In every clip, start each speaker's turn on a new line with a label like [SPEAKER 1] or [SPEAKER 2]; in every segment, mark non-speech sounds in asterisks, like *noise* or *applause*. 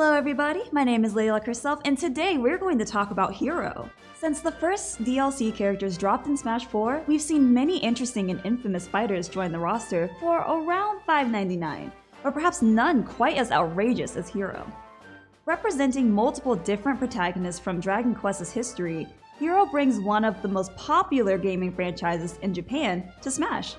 [SPEAKER 1] Hello everybody, my name is Lady Luck herself, and today we're going to talk about Hero. Since the first DLC characters dropped in Smash 4, we've seen many interesting and infamous fighters join the roster for around $5.99, but perhaps none quite as outrageous as Hero. Representing multiple different protagonists from Dragon Quest's history, Hero brings one of the most popular gaming franchises in Japan to Smash.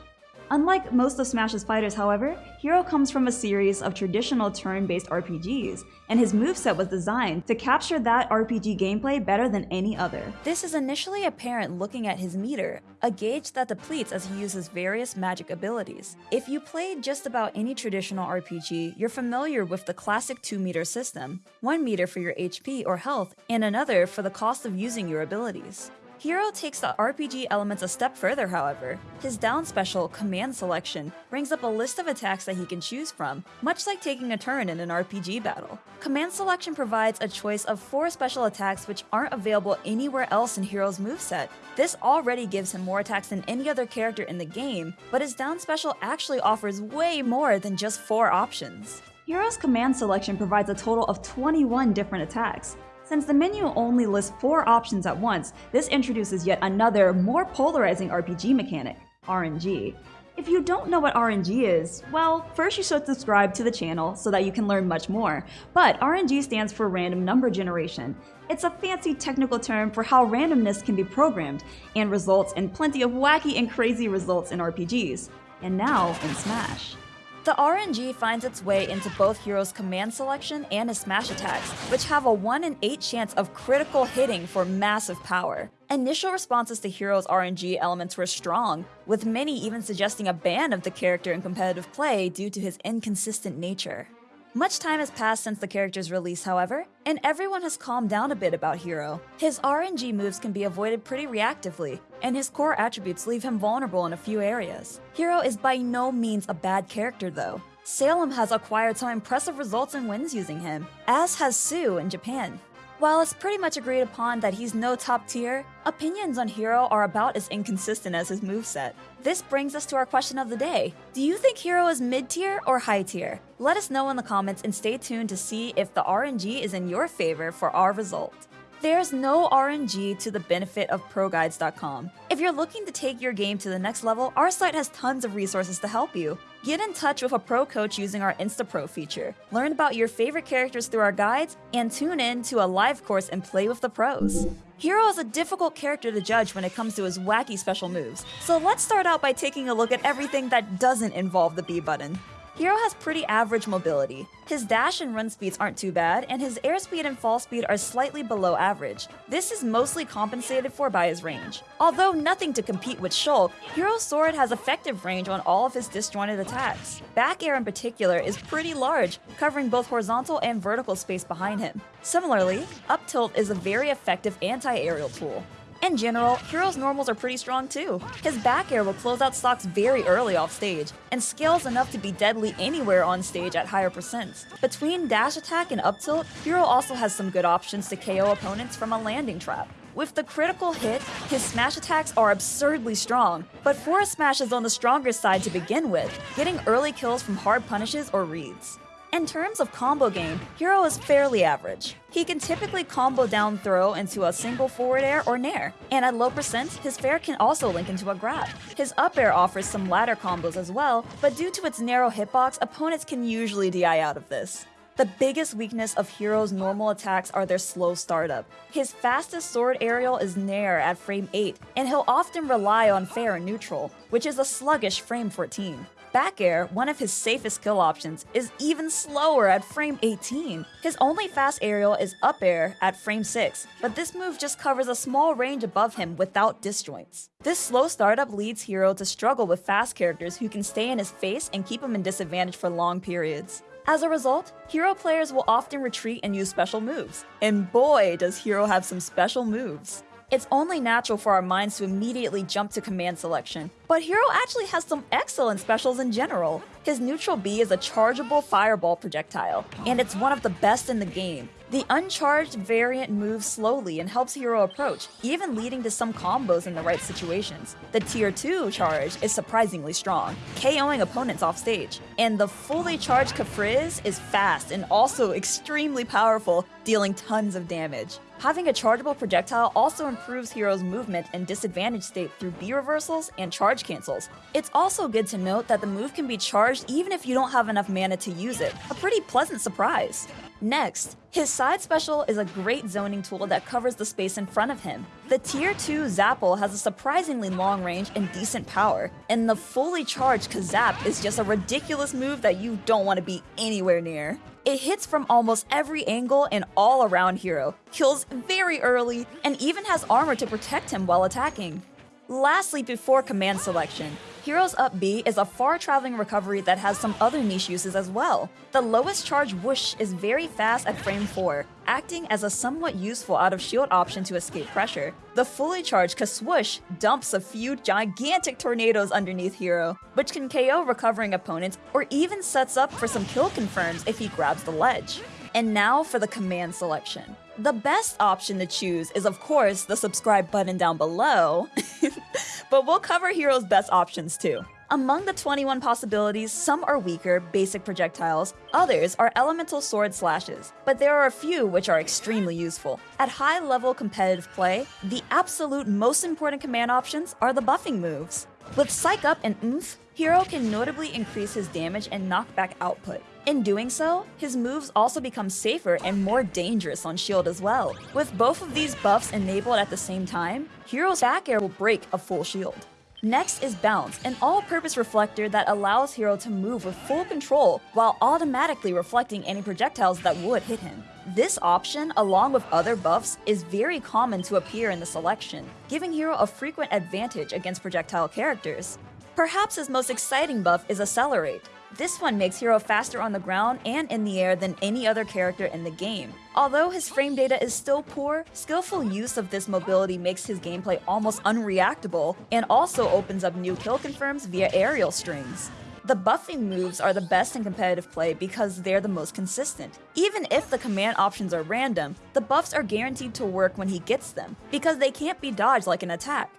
[SPEAKER 1] Unlike most of Smash's fighters, however, Hero comes from a series of traditional turn-based RPGs, and his moveset was designed to capture that RPG gameplay better than any other.
[SPEAKER 2] This is initially apparent looking at his meter, a gauge that depletes as he uses various magic abilities. If you played just about any traditional RPG, you're familiar with the classic 2 meter system, one meter for your HP or health, and another for the cost of using your abilities. Hero takes the RPG elements a step further, however. His down special, Command Selection, brings up a list of attacks that he can choose from, much like taking a turn in an RPG battle. Command Selection provides a choice of four special attacks which aren't available anywhere else in Hero's moveset. This already gives him more attacks than any other character in the game, but his down special actually offers way more than just four options.
[SPEAKER 1] Hero's command selection provides a total of 21 different attacks, since the menu only lists four options at once, this introduces yet another, more polarizing RPG mechanic, RNG. If you don't know what RNG is, well, first you should subscribe to the channel so that you can learn much more. But RNG stands for Random Number Generation. It's a fancy technical term for how randomness can be programmed and results in plenty of wacky and crazy results in RPGs. And now in Smash.
[SPEAKER 2] The RNG finds its way into both Hero's command selection and his smash attacks, which have a 1 in 8 chance of critical hitting for massive power. Initial responses to Hero's RNG elements were strong, with many even suggesting a ban of the character in competitive play due to his inconsistent nature. Much time has passed since the character's release, however, and everyone has calmed down a bit about Hero. His RNG moves can be avoided pretty reactively, and his core attributes leave him vulnerable in a few areas. Hero is by no means a bad character though. Salem has acquired some impressive results and wins using him, as has Sue in Japan. While it's pretty much agreed upon that he's no top tier, opinions on Hero are about as inconsistent as his moveset. This brings us to our question of the day. Do you think Hero is mid tier or high tier? Let us know in the comments and stay tuned to see if the RNG is in your favor for our result. There's no RNG to the benefit of ProGuides.com. If you're looking to take your game to the next level, our site has tons of resources to help you. Get in touch with a pro coach using our InstaPro feature. Learn about your favorite characters through our guides, and tune in to a live course and play with the pros. Hero is a difficult character to judge when it comes to his wacky special moves, so let's start out by taking a look at everything that doesn't involve the B button. Hero has pretty average mobility. His dash and run speeds aren't too bad, and his airspeed and fall speed are slightly below average. This is mostly compensated for by his range. Although nothing to compete with Shulk, Hero's sword has effective range on all of his disjointed attacks. Back air in particular is pretty large, covering both horizontal and vertical space behind him. Similarly, up tilt is a very effective anti-aerial tool. In general, Hero's normals are pretty strong too. His back air will close out stocks very early off stage, and scales enough to be deadly anywhere on stage at higher percents. Between dash attack and up tilt, Hero also has some good options to KO opponents from a landing trap. With the critical hit, his smash attacks are absurdly strong, but Forward Smash is on the stronger side to begin with, getting early kills from hard punishes or reads. In terms of combo game, Hero is fairly average. He can typically combo down throw into a single forward air or nair, and at low percent, his fair can also link into a grab. His up air offers some ladder combos as well, but due to its narrow hitbox, opponents can usually DI out of this. The biggest weakness of Hero's normal attacks are their slow startup. His fastest sword aerial is Nair at frame 8, and he'll often rely on fair and neutral, which is a sluggish frame 14. Back air, one of his safest kill options, is even slower at frame 18. His only fast aerial is up air at frame 6, but this move just covers a small range above him without disjoints. This slow startup leads Hero to struggle with fast characters who can stay in his face and keep him in disadvantage for long periods. As a result, Hero players will often retreat and use special moves. And boy, does Hero have some special moves. It's only natural for our minds to immediately jump to command selection, but Hero actually has some excellent specials in general. His neutral B is a chargeable fireball projectile, and it's one of the best in the game. The uncharged variant moves slowly and helps Hero approach, even leading to some combos in the right situations. The tier 2 charge is surprisingly strong, KOing opponents off stage. And the fully charged Kafrizz is fast and also extremely powerful, dealing tons of damage. Having a chargeable projectile also improves Hero's movement in disadvantage state through B reversals and charge cancels. It's also good to note that the move can be charged even if you don't have enough mana to use it, a pretty pleasant surprise. Next, his side special is a great zoning tool that covers the space in front of him. The tier 2 Zapple has a surprisingly long range and decent power, and the fully charged Kazap is just a ridiculous move that you don't want to be anywhere near. It hits from almost every angle and all around Hero, kills very early, and even has armor to protect him while attacking. Lastly, before command selection, Heroes Up B is a far-traveling recovery that has some other niche uses as well. The lowest charge Whoosh is very fast at frame 4, acting as a somewhat useful out-of-shield option to escape pressure. The fully charged Kaswoosh dumps a few gigantic tornadoes underneath Hero, which can KO recovering opponents or even sets up for some kill confirms if he grabs the ledge. And now for the command selection. The best option to choose is of course the subscribe button down below, *laughs* *laughs* but we'll cover Hero's best options too. Among the 21 possibilities, some are weaker, basic projectiles, others are elemental sword slashes, but there are a few which are extremely useful. At high level competitive play, the absolute most important command options are the buffing moves. With Psych Up and Oomph, Hero can notably increase his damage and knockback output. In doing so, his moves also become safer and more dangerous on shield as well. With both of these buffs enabled at the same time, Hero's back air will break a full shield. Next is Bounce, an all-purpose reflector that allows Hero to move with full control while automatically reflecting any projectiles that would hit him. This option, along with other buffs, is very common to appear in the selection, giving Hero a frequent advantage against projectile characters. Perhaps his most exciting buff is Accelerate, this one makes Hero faster on the ground and in the air than any other character in the game. Although his frame data is still poor, skillful use of this mobility makes his gameplay almost unreactable and also opens up new kill confirms via aerial strings. The buffing moves are the best in competitive play because they're the most consistent. Even if the command options are random, the buffs are guaranteed to work when he gets them, because they can't be dodged like an attack.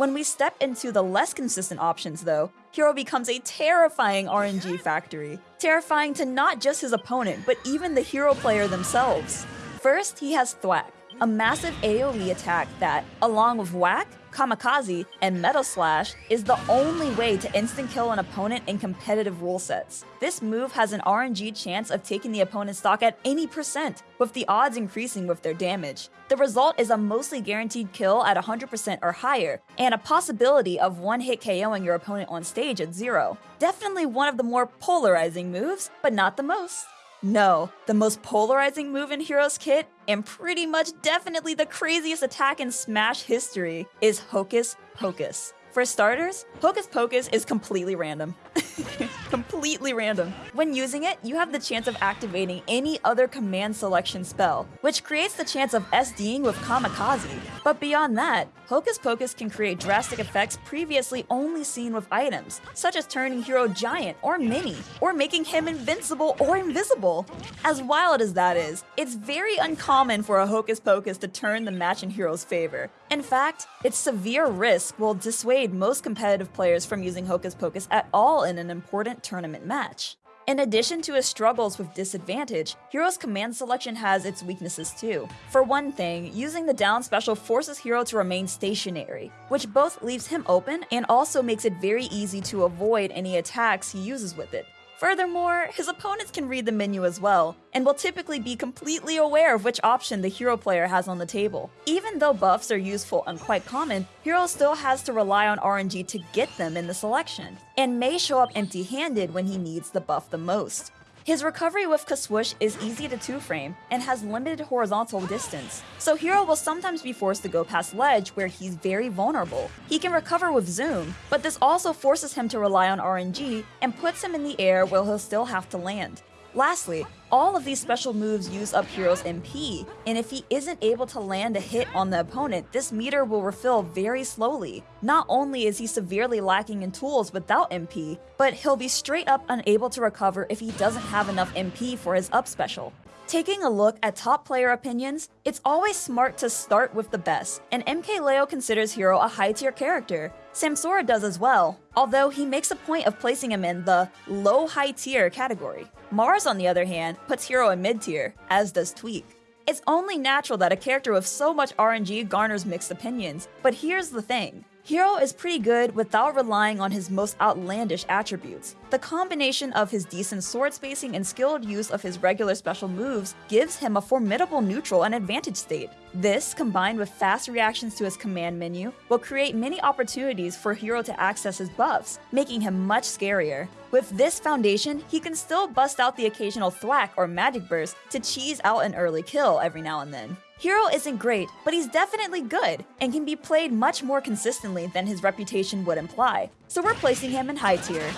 [SPEAKER 2] When we step into the less consistent options though, Hero becomes a terrifying RNG factory. Terrifying to not just his opponent, but even the hero player themselves. First, he has Thwack, a massive AoE attack that, along with Whack, Kamikaze, and Metal Slash is the only way to instant kill an opponent in competitive rule sets. This move has an RNG chance of taking the opponent's stock at any percent, with the odds increasing with their damage. The result is a mostly guaranteed kill at 100% or higher, and a possibility of one-hit KOing your opponent on stage at zero. Definitely one of the more polarizing moves, but not the most. No, the most polarizing move in Heroes Kit, and pretty much definitely the craziest attack in Smash history, is Hocus Pocus. For starters, Hocus Pocus is completely random. *laughs* completely random. When using it, you have the chance of activating any other command selection spell, which creates the chance of SDing with Kamikaze. But beyond that, Hocus Pocus can create drastic effects previously only seen with items, such as turning Hero giant or mini, or making him invincible or invisible. As wild as that is, it's very uncommon for a Hocus Pocus to turn the match in Hero's favor. In fact, its severe risk will dissuade most competitive players from using Hocus Pocus at all in an important tournament match. In addition to his struggles with disadvantage, Hero's command selection has its weaknesses too. For one thing, using the down special forces Hero to remain stationary, which both leaves him open and also makes it very easy to avoid any attacks he uses with it. Furthermore, his opponents can read the menu as well, and will typically be completely aware of which option the hero player has on the table. Even though buffs are useful and quite common, Hero still has to rely on RNG to get them in the selection, and may show up empty-handed when he needs the buff the most. His recovery with Kaswoosh is easy to 2-frame and has limited horizontal distance, so Hero will sometimes be forced to go past ledge where he's very vulnerable. He can recover with Zoom, but this also forces him to rely on RNG and puts him in the air where he'll still have to land. Lastly, all of these special moves use up Hero's MP, and if he isn't able to land a hit on the opponent, this meter will refill very slowly. Not only is he severely lacking in tools without MP, but he'll be straight up unable to recover if he doesn't have enough MP for his up special. Taking a look at top player opinions, it's always smart to start with the best, and MKLeo considers Hero a high tier character. Samsora does as well, although he makes a point of placing him in the low high tier category. Marss, on the other hand, puts Hero in mid tier, as does Tweek. It's only natural that a character with so much RNG garners mixed opinions, but here's the thing. Hero is pretty good without relying on his most outlandish attributes. The combination of his decent sword spacing and skilled use of his regular special moves gives him a formidable neutral and advantage state. This, combined with fast reactions to his command menu, will create many opportunities for Hero to access his buffs, making him much scarier. With this foundation, he can still bust out the occasional thwack or magic burst to cheese out an early kill every now and then. Hero isn't great, but he's definitely good, and can be played much more consistently than his reputation would imply, so we're placing him in high tier.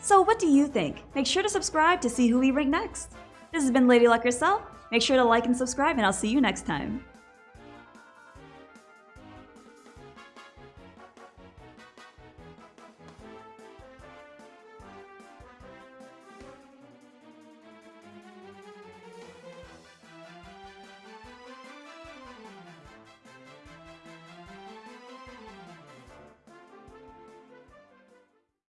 [SPEAKER 1] So what do you think? Make sure to subscribe to see who we rank next. This has been Lady Luck herself. Make sure to like and subscribe and I'll see you next time.